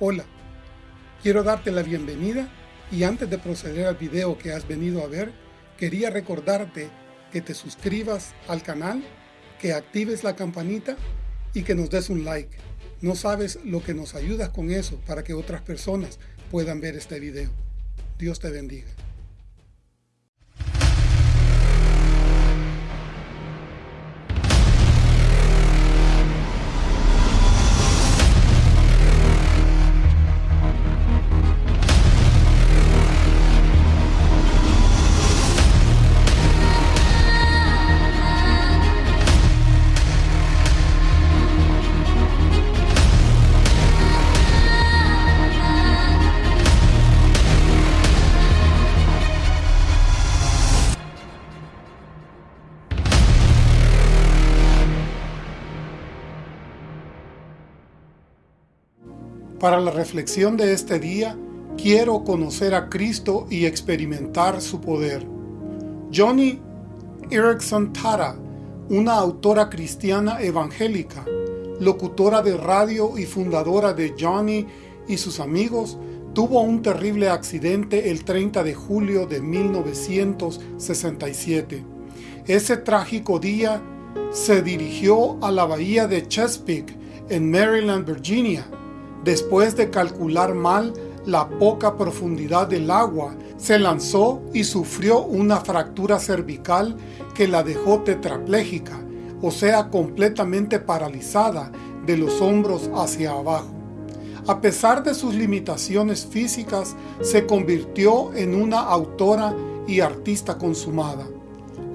Hola, quiero darte la bienvenida y antes de proceder al video que has venido a ver, quería recordarte que te suscribas al canal, que actives la campanita y que nos des un like. No sabes lo que nos ayudas con eso para que otras personas puedan ver este video. Dios te bendiga. Para la reflexión de este día, quiero conocer a Cristo y experimentar su poder. Johnny Erickson Tara, una autora cristiana evangélica, locutora de radio y fundadora de Johnny y sus amigos, tuvo un terrible accidente el 30 de julio de 1967. Ese trágico día se dirigió a la bahía de Chesapeake, en Maryland, Virginia, Después de calcular mal la poca profundidad del agua, se lanzó y sufrió una fractura cervical que la dejó tetrapléjica, o sea completamente paralizada de los hombros hacia abajo. A pesar de sus limitaciones físicas, se convirtió en una autora y artista consumada.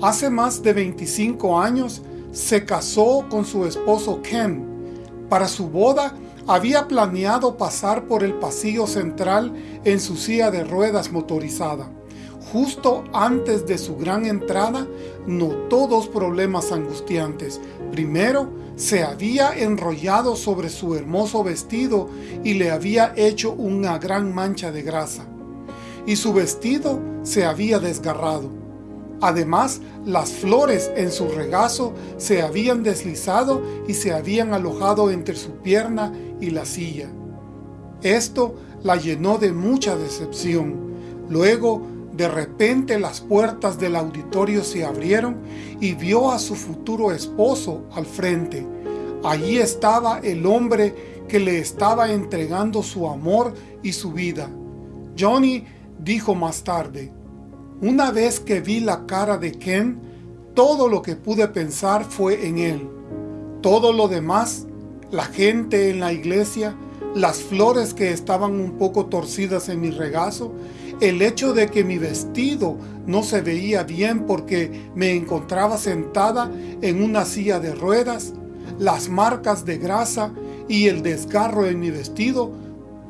Hace más de 25 años se casó con su esposo Ken. Para su boda había planeado pasar por el pasillo central en su silla de ruedas motorizada. Justo antes de su gran entrada, notó dos problemas angustiantes. Primero, se había enrollado sobre su hermoso vestido y le había hecho una gran mancha de grasa. Y su vestido se había desgarrado. Además, las flores en su regazo se habían deslizado y se habían alojado entre su pierna y la silla. Esto la llenó de mucha decepción. Luego, de repente las puertas del auditorio se abrieron y vio a su futuro esposo al frente. Allí estaba el hombre que le estaba entregando su amor y su vida. Johnny dijo más tarde, una vez que vi la cara de Ken, todo lo que pude pensar fue en él. Todo lo demás, la gente en la iglesia, las flores que estaban un poco torcidas en mi regazo, el hecho de que mi vestido no se veía bien porque me encontraba sentada en una silla de ruedas, las marcas de grasa y el desgarro en mi vestido,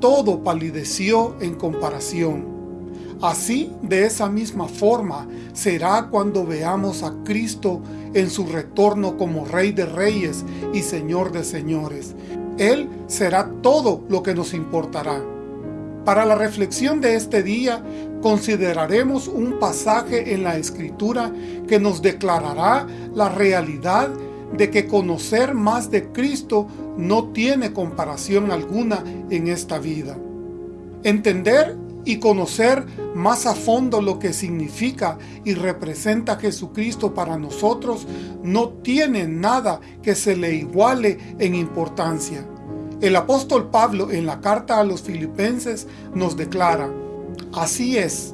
todo palideció en comparación. Así, de esa misma forma, será cuando veamos a Cristo en su retorno como Rey de Reyes y Señor de Señores. Él será todo lo que nos importará. Para la reflexión de este día, consideraremos un pasaje en la Escritura que nos declarará la realidad de que conocer más de Cristo no tiene comparación alguna en esta vida. Entender y conocer más a fondo lo que significa y representa Jesucristo para nosotros, no tiene nada que se le iguale en importancia. El apóstol Pablo en la carta a los filipenses nos declara, Así es,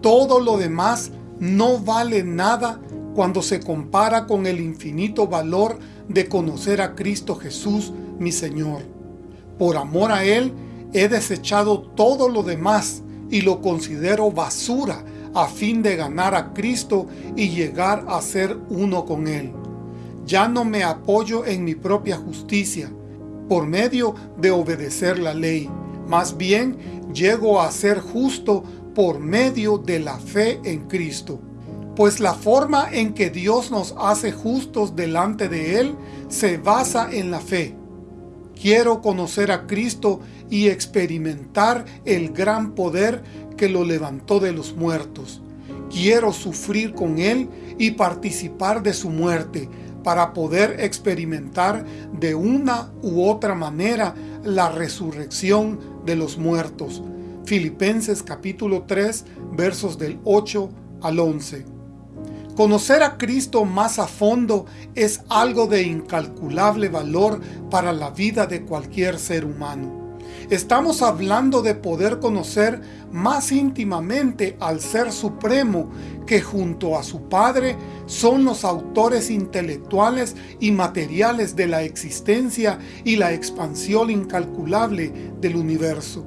todo lo demás no vale nada cuando se compara con el infinito valor de conocer a Cristo Jesús, mi Señor. Por amor a Él, he desechado todo lo demás y lo considero basura a fin de ganar a Cristo y llegar a ser uno con Él. Ya no me apoyo en mi propia justicia, por medio de obedecer la ley. Más bien, llego a ser justo por medio de la fe en Cristo. Pues la forma en que Dios nos hace justos delante de Él se basa en la fe. Quiero conocer a Cristo y experimentar el gran poder que lo levantó de los muertos. Quiero sufrir con Él y participar de su muerte, para poder experimentar de una u otra manera la resurrección de los muertos. Filipenses capítulo 3 versos del 8 al 11. Conocer a Cristo más a fondo es algo de incalculable valor para la vida de cualquier ser humano. Estamos hablando de poder conocer más íntimamente al Ser Supremo que junto a su Padre son los autores intelectuales y materiales de la existencia y la expansión incalculable del universo.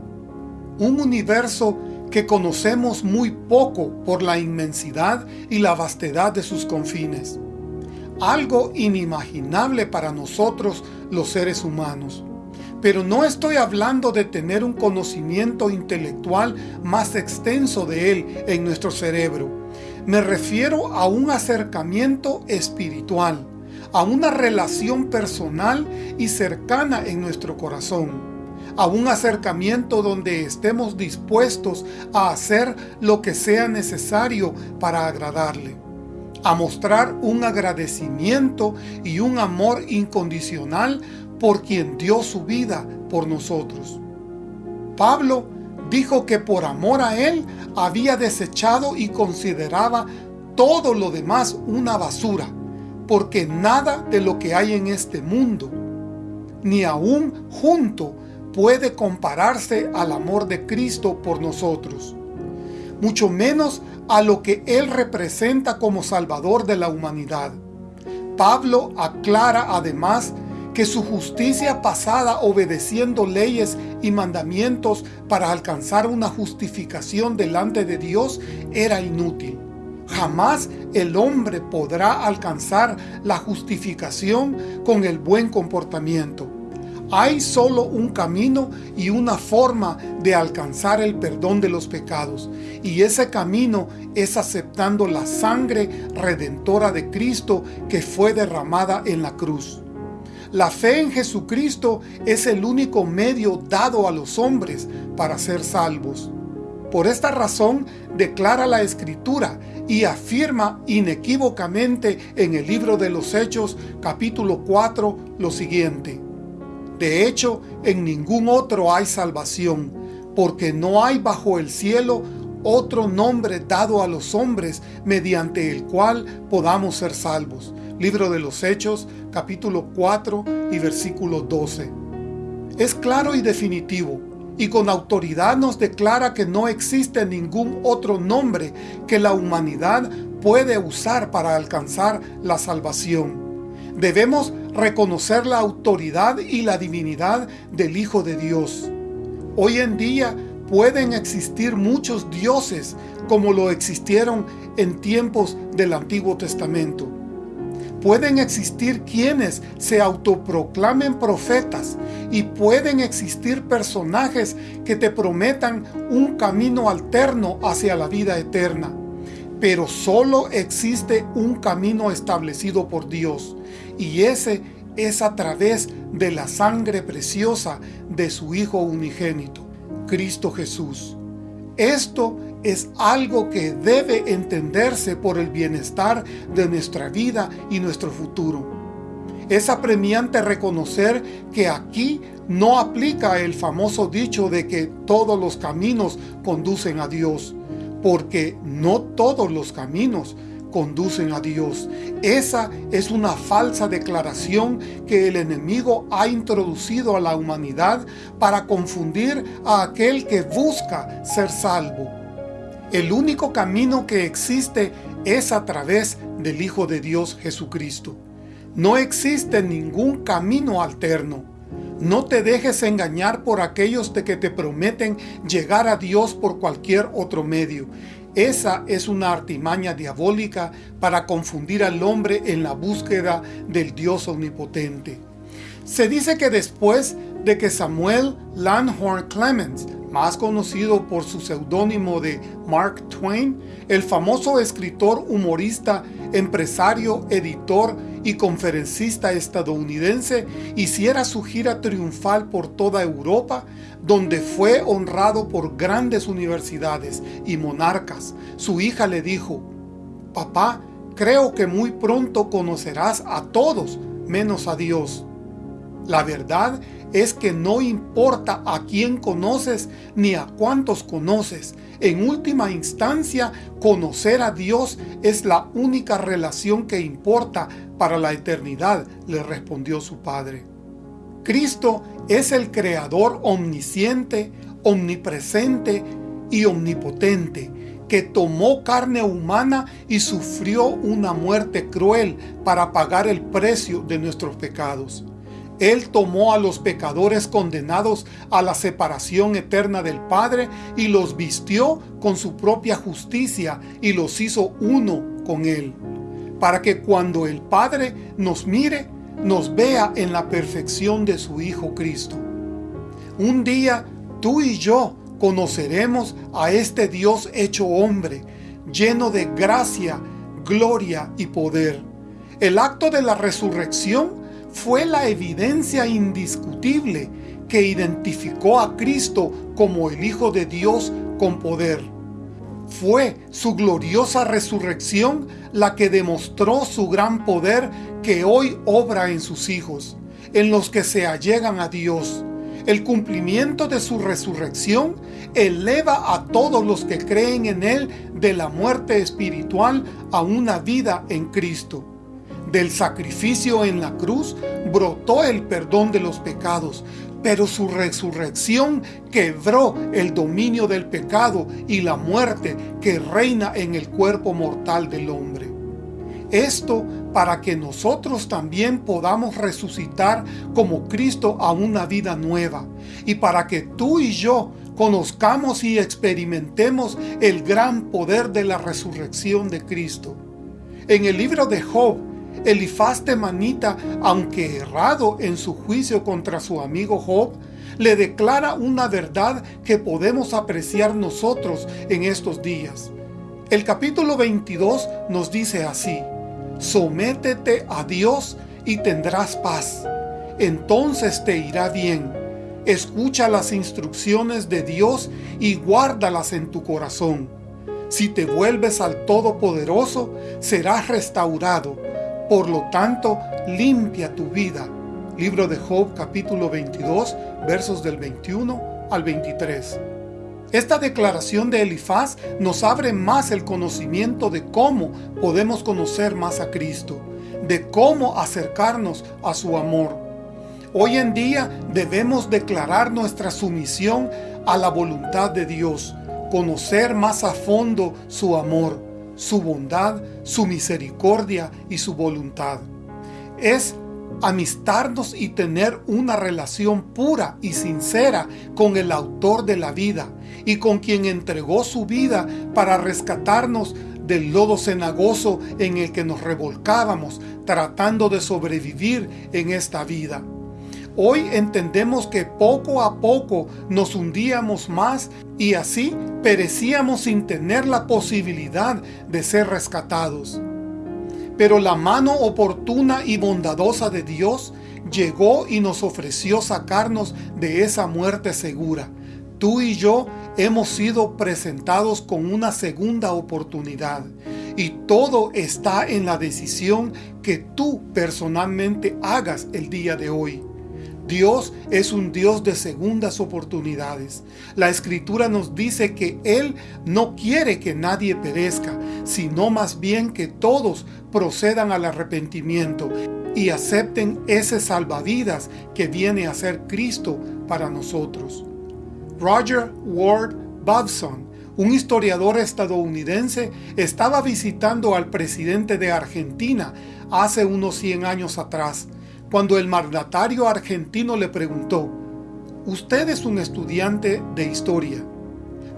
Un universo que conocemos muy poco por la inmensidad y la vastedad de sus confines. Algo inimaginable para nosotros los seres humanos. Pero no estoy hablando de tener un conocimiento intelectual más extenso de él en nuestro cerebro. Me refiero a un acercamiento espiritual, a una relación personal y cercana en nuestro corazón a un acercamiento donde estemos dispuestos a hacer lo que sea necesario para agradarle, a mostrar un agradecimiento y un amor incondicional por quien dio su vida por nosotros. Pablo dijo que por amor a él había desechado y consideraba todo lo demás una basura, porque nada de lo que hay en este mundo, ni aún junto, puede compararse al amor de Cristo por nosotros, mucho menos a lo que Él representa como Salvador de la humanidad. Pablo aclara además que su justicia pasada obedeciendo leyes y mandamientos para alcanzar una justificación delante de Dios era inútil. Jamás el hombre podrá alcanzar la justificación con el buen comportamiento. Hay solo un camino y una forma de alcanzar el perdón de los pecados, y ese camino es aceptando la sangre redentora de Cristo que fue derramada en la cruz. La fe en Jesucristo es el único medio dado a los hombres para ser salvos. Por esta razón declara la Escritura y afirma inequívocamente en el libro de los Hechos capítulo 4 lo siguiente. De hecho, en ningún otro hay salvación, porque no hay bajo el cielo otro nombre dado a los hombres mediante el cual podamos ser salvos. Libro de los Hechos, capítulo 4 y versículo 12. Es claro y definitivo, y con autoridad nos declara que no existe ningún otro nombre que la humanidad puede usar para alcanzar la salvación. Debemos reconocer la autoridad y la divinidad del Hijo de Dios. Hoy en día pueden existir muchos dioses como lo existieron en tiempos del Antiguo Testamento pueden existir quienes se autoproclamen profetas y pueden existir personajes que te prometan un camino alterno hacia la vida eterna. Pero solo existe un camino establecido por Dios y ese es a través de la sangre preciosa de su Hijo unigénito, Cristo Jesús. Esto es algo que debe entenderse por el bienestar de nuestra vida y nuestro futuro. Es apremiante reconocer que aquí no aplica el famoso dicho de que todos los caminos conducen a Dios, porque no todos los caminos conducen a Dios. Esa es una falsa declaración que el enemigo ha introducido a la humanidad para confundir a aquel que busca ser salvo. El único camino que existe es a través del Hijo de Dios Jesucristo. No existe ningún camino alterno. No te dejes engañar por aquellos de que te prometen llegar a Dios por cualquier otro medio. Esa es una artimaña diabólica para confundir al hombre en la búsqueda del Dios omnipotente. Se dice que después de que Samuel Langhorne Clemens más conocido por su seudónimo de Mark Twain, el famoso escritor, humorista, empresario, editor y conferencista estadounidense, hiciera su gira triunfal por toda Europa, donde fue honrado por grandes universidades y monarcas. Su hija le dijo, «Papá, creo que muy pronto conocerás a todos menos a Dios. La verdad es que no importa a quién conoces ni a cuántos conoces. En última instancia, conocer a Dios es la única relación que importa para la eternidad, le respondió su padre. Cristo es el Creador omnisciente, omnipresente y omnipotente, que tomó carne humana y sufrió una muerte cruel para pagar el precio de nuestros pecados. Él tomó a los pecadores condenados a la separación eterna del Padre y los vistió con su propia justicia y los hizo uno con Él, para que cuando el Padre nos mire, nos vea en la perfección de su Hijo Cristo. Un día tú y yo conoceremos a este Dios hecho hombre, lleno de gracia, gloria y poder. El acto de la resurrección fue la evidencia indiscutible que identificó a Cristo como el Hijo de Dios con poder. Fue su gloriosa resurrección la que demostró su gran poder que hoy obra en sus hijos, en los que se allegan a Dios. El cumplimiento de su resurrección eleva a todos los que creen en Él de la muerte espiritual a una vida en Cristo. Del sacrificio en la cruz brotó el perdón de los pecados, pero su resurrección quebró el dominio del pecado y la muerte que reina en el cuerpo mortal del hombre. Esto para que nosotros también podamos resucitar como Cristo a una vida nueva y para que tú y yo conozcamos y experimentemos el gran poder de la resurrección de Cristo. En el libro de Job Elifaz Manita, aunque errado en su juicio contra su amigo Job, le declara una verdad que podemos apreciar nosotros en estos días. El capítulo 22 nos dice así, Sométete a Dios y tendrás paz. Entonces te irá bien. Escucha las instrucciones de Dios y guárdalas en tu corazón. Si te vuelves al Todopoderoso, serás restaurado por lo tanto, limpia tu vida. Libro de Job capítulo 22 versos del 21 al 23. Esta declaración de Elifaz nos abre más el conocimiento de cómo podemos conocer más a Cristo, de cómo acercarnos a su amor. Hoy en día debemos declarar nuestra sumisión a la voluntad de Dios, conocer más a fondo su amor, su bondad, su misericordia y su voluntad. Es amistarnos y tener una relación pura y sincera con el autor de la vida y con quien entregó su vida para rescatarnos del lodo cenagoso en el que nos revolcábamos tratando de sobrevivir en esta vida. Hoy entendemos que poco a poco nos hundíamos más y así perecíamos sin tener la posibilidad de ser rescatados. Pero la mano oportuna y bondadosa de Dios llegó y nos ofreció sacarnos de esa muerte segura. Tú y yo hemos sido presentados con una segunda oportunidad y todo está en la decisión que tú personalmente hagas el día de hoy. Dios es un Dios de segundas oportunidades. La Escritura nos dice que Él no quiere que nadie perezca, sino más bien que todos procedan al arrepentimiento y acepten ese salvavidas que viene a ser Cristo para nosotros. Roger Ward Babson, un historiador estadounidense, estaba visitando al presidente de Argentina hace unos 100 años atrás, cuando el mandatario argentino le preguntó, «Usted es un estudiante de historia.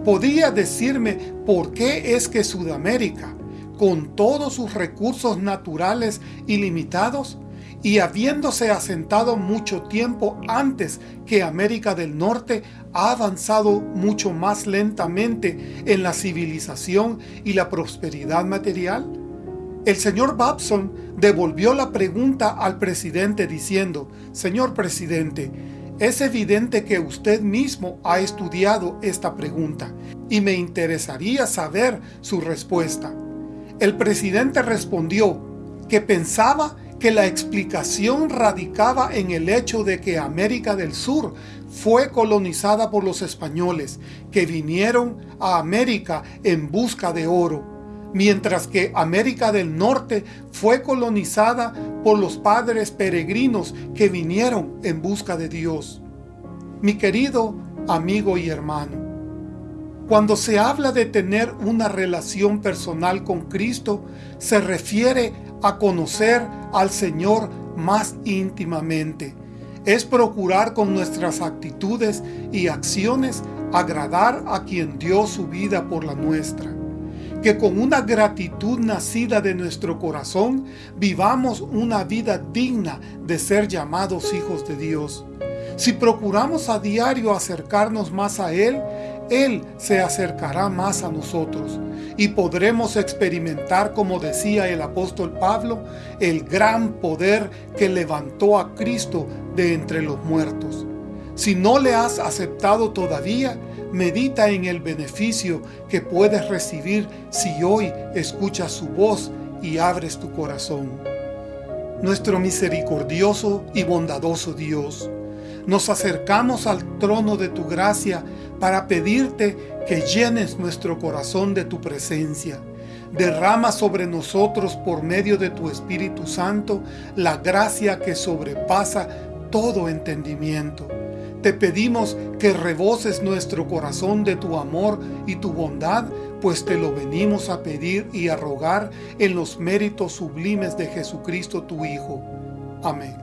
¿Podría decirme por qué es que Sudamérica, con todos sus recursos naturales ilimitados, y habiéndose asentado mucho tiempo antes que América del Norte, ha avanzado mucho más lentamente en la civilización y la prosperidad material? El señor Babson devolvió la pregunta al presidente diciendo, Señor presidente, es evidente que usted mismo ha estudiado esta pregunta y me interesaría saber su respuesta. El presidente respondió que pensaba que la explicación radicaba en el hecho de que América del Sur fue colonizada por los españoles, que vinieron a América en busca de oro, mientras que América del Norte fue colonizada por los padres peregrinos que vinieron en busca de Dios. Mi querido amigo y hermano, cuando se habla de tener una relación personal con Cristo, se refiere a conocer al Señor más íntimamente. Es procurar con nuestras actitudes y acciones agradar a quien dio su vida por la nuestra. Que con una gratitud nacida de nuestro corazón vivamos una vida digna de ser llamados hijos de Dios. Si procuramos a diario acercarnos más a Él, Él se acercará más a nosotros y podremos experimentar, como decía el apóstol Pablo, el gran poder que levantó a Cristo de entre los muertos. Si no le has aceptado todavía, medita en el beneficio que puedes recibir si hoy escuchas su voz y abres tu corazón. Nuestro misericordioso y bondadoso Dios, nos acercamos al trono de tu gracia para pedirte que llenes nuestro corazón de tu presencia. Derrama sobre nosotros por medio de tu Espíritu Santo la gracia que sobrepasa todo entendimiento. Te pedimos que reboces nuestro corazón de tu amor y tu bondad, pues te lo venimos a pedir y a rogar en los méritos sublimes de Jesucristo tu Hijo. Amén.